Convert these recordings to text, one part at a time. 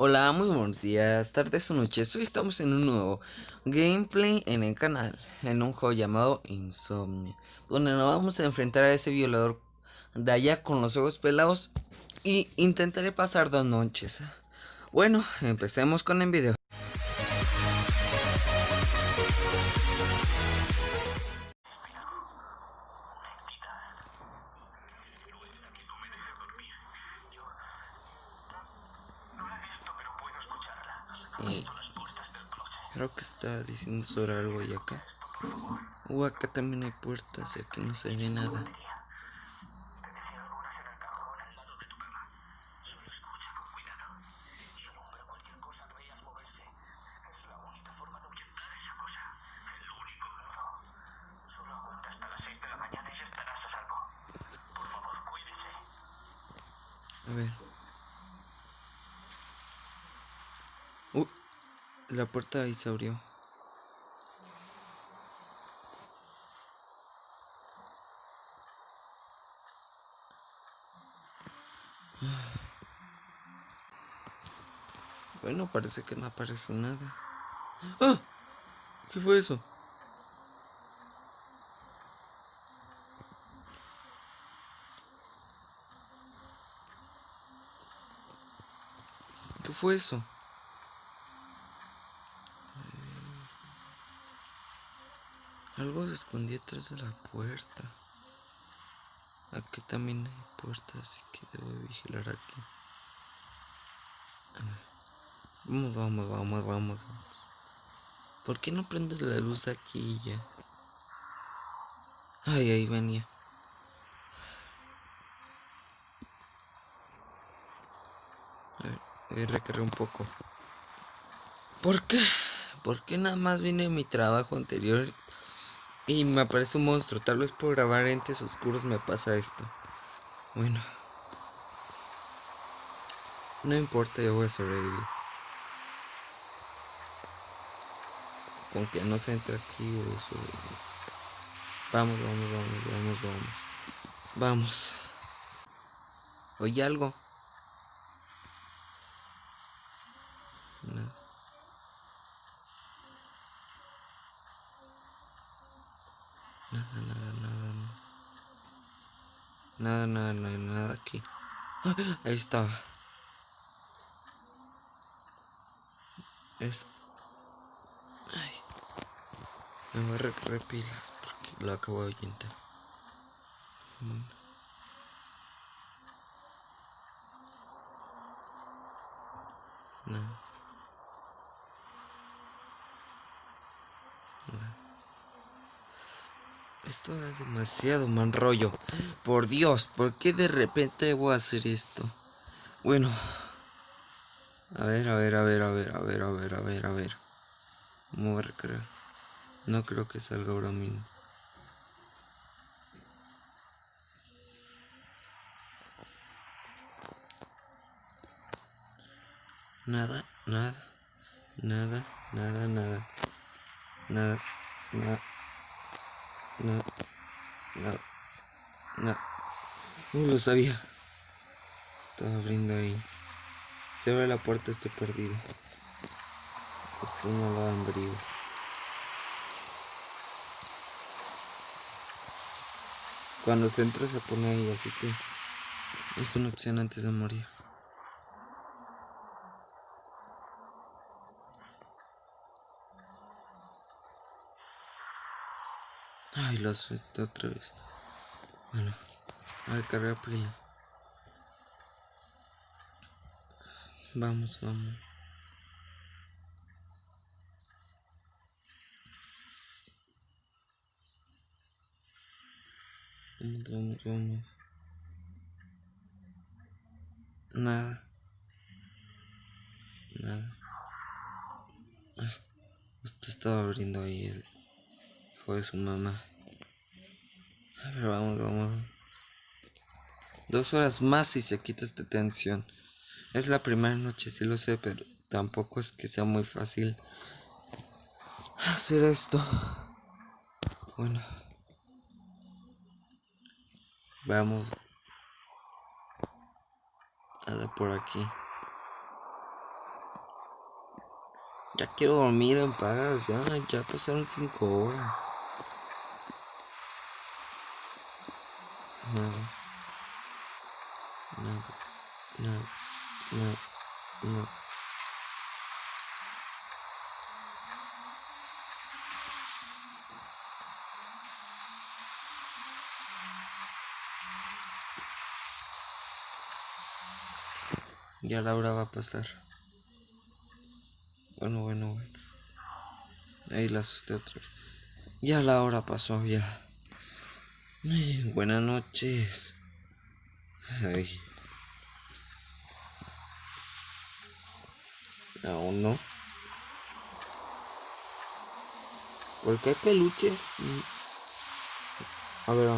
Hola, muy buenos días, tardes o noches. Hoy estamos en un nuevo gameplay en el canal, en un juego llamado Insomnia, donde nos vamos a enfrentar a ese violador de allá con los ojos pelados y intentaré pasar dos noches. Bueno, empecemos con el video. Y creo que está diciendo sobre algo y acá. Uh, acá también hay puertas y aquí no se ve nada. A ver. La puerta ahí se abrió. Bueno, parece que no aparece nada. ¡Ah! ¿Qué fue eso? ¿Qué fue eso? Algo se escondía atrás de la puerta. Aquí también hay puertas, así que debo vigilar aquí. Vamos, vamos, vamos, vamos, vamos. ¿Por qué no prende la luz aquí ya? Ay, ahí venía. A ver, voy a recargar un poco. ¿Por qué? ¿Por qué nada más vine mi trabajo anterior y me aparece un monstruo. Tal vez por grabar entes oscuros me pasa esto. Bueno. No importa, yo voy a sobrevivir. Con que no se entre aquí voy a sobrevivir. Vamos, vamos, vamos, vamos, vamos. Vamos. Oye algo. Nada, nada, hay nada aquí. ahí estaba. Es... Ay. Me voy a recorrer pilas porque lo acabo de ahuyentar. Nada. Demasiado mal rollo. Por Dios, ¿por qué de repente voy a hacer esto? Bueno. A ver, a ver, a ver, a ver, a ver, a ver, a ver, a ver. A recrear. No creo que salga ahora mismo. Nada, nada, nada, nada, nada, nada, nada. No. No. No. No lo sabía. Estaba abriendo ahí. Se abre la puerta, estoy perdido. Esto no lo han abrido. Cuando se entra se pone ahí, así que es una opción antes de morir. Ay, lo suelto otra vez. Bueno, a ver, cargar play. Vamos, vamos. Vamos, vamos, vamos. Nada. Nada. Ay, justo estaba abriendo ahí el hijo de su mamá. Vamos, vamos. Dos horas más y se quita esta tensión. Es la primera noche, sí lo sé, pero tampoco es que sea muy fácil hacer esto. Bueno. Vamos. A dar por aquí. Ya quiero dormir en paz, ya, ya pasaron cinco horas. Nada. Nada. Nada. Nada. No. Ya la hora va a pasar. Bueno, bueno, bueno. Ahí la asusté otra vez. Ya la hora pasó, ya. Buenas noches. Ay. Aún no. Porque hay peluches. A ver.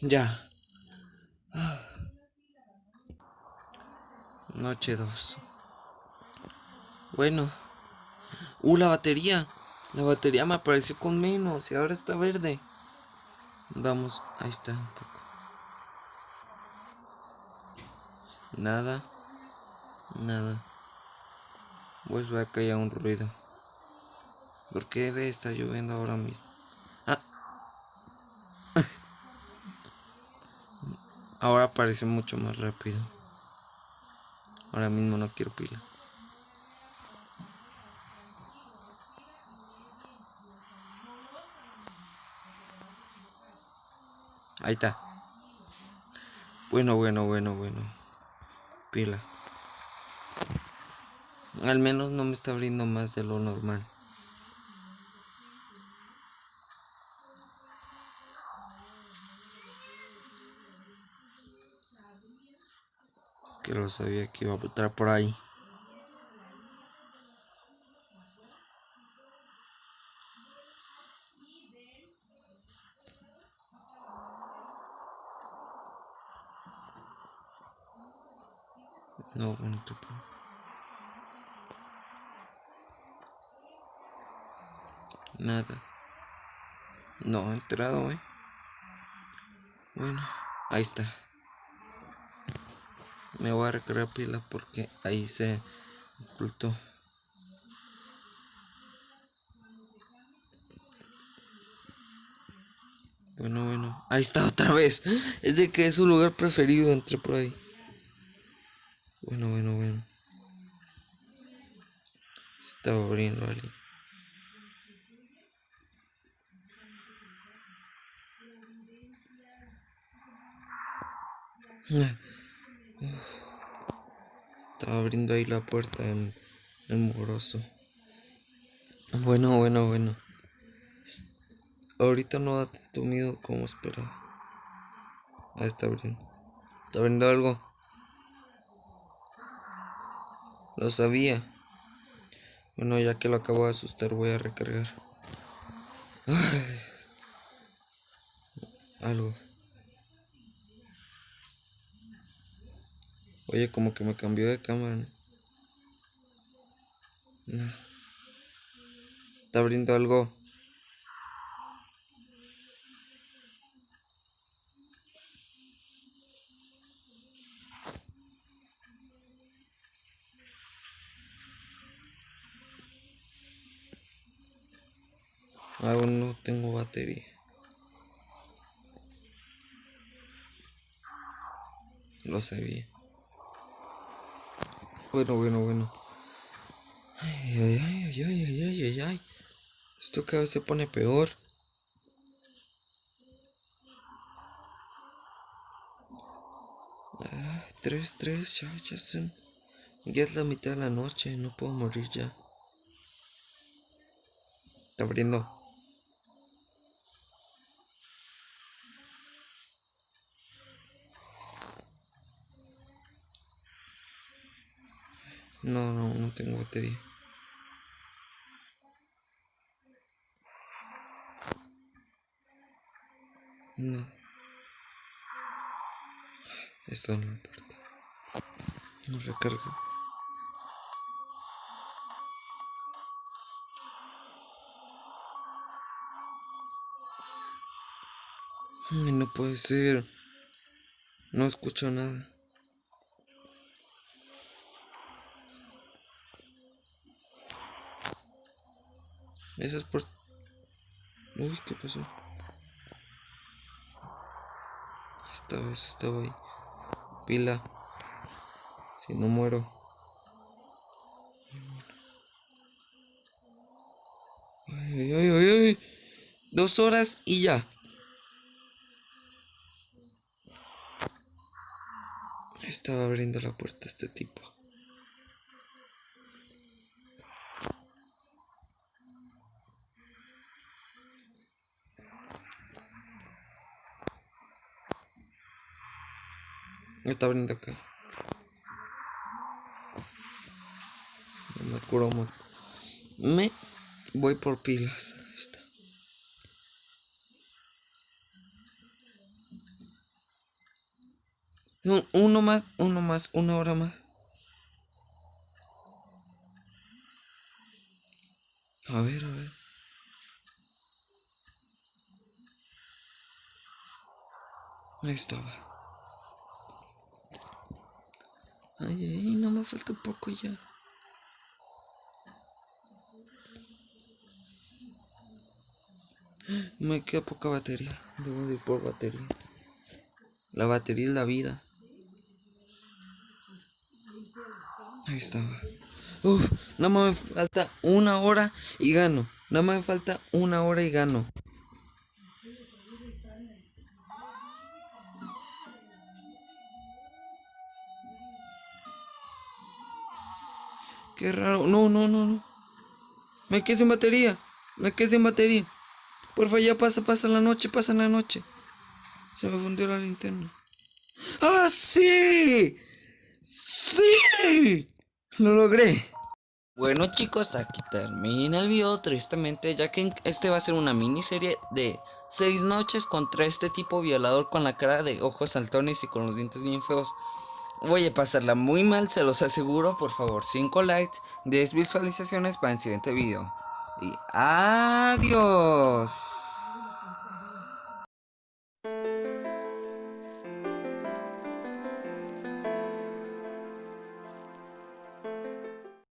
Ya. Noche 2. Bueno. Uh, la batería. La batería me apareció con menos y ahora está verde. Vamos, ahí está un poco. Nada. Nada. Pues va a caer un ruido. ¿Por qué debe estar lloviendo ahora mismo? Ah. ahora parece mucho más rápido. Ahora mismo no quiero pila. Ahí está. Bueno, bueno, bueno, bueno. Pila. Al menos no me está abriendo más de lo normal. que lo sabía que iba a estar por ahí. No, bueno, Nada. No, entrado, eh. Bueno, ahí está. Me voy a recargar pila porque ahí se ocultó. Bueno bueno ahí está otra vez. Es de que es su lugar preferido entre por ahí bueno bueno bueno se estaba abriendo alguien Estaba abriendo ahí la puerta en el moroso. Bueno, bueno, bueno. Ahorita no da tanto miedo como esperaba. Ahí está abriendo. ¿Está abriendo algo? Lo sabía. Bueno, ya que lo acabo de asustar, voy a recargar. Algo. Oye, como que me cambió de cámara, ¿no? Está abriendo algo. Aún no tengo batería. Lo sabía. Bueno, bueno, bueno. Ay, ay, ay, ay, ay, ay, ay, ay. Esto cada vez se pone peor. Ah, tres, tres, ya, ya son. Ya es la mitad de la noche, no puedo morir ya. Está abriendo. No, no, no tengo batería. No. Está en la puerta. No recarga. Ay, no puede ser. No escucho nada. Esa es por... Uy, ¿qué pasó? Esta vez estaba ahí. Pila. Si no muero. Ay, ay, ay, ay. Dos horas y ya. Estaba abriendo la puerta este tipo. Está abriendo acá. No me curo mucho. Me voy por pilas. Ahí está. No, uno más, uno más, una hora más. A ver, a ver. Ahí estaba. Ay, ay, no me falta un poco ya. Me queda poca batería. Debo de ir por batería. La batería es la vida. Ahí estaba. Uf, nada más me falta una hora y gano. Nada más me falta una hora y gano. Qué raro. No, no, no, no. Me quedé sin batería. Me quedé sin batería. Porfa, ya pasa, pasa la noche, pasa la noche. Se me fundió la linterna. ¡Ah, sí! ¡Sí! Lo logré. Bueno chicos, aquí termina el video tristemente ya que este va a ser una miniserie de 6 noches contra este tipo violador con la cara de ojos saltones y con los dientes bien feos. Voy a pasarla muy mal, se los aseguro, por favor 5 likes, 10 visualizaciones para el siguiente video. Y adiós.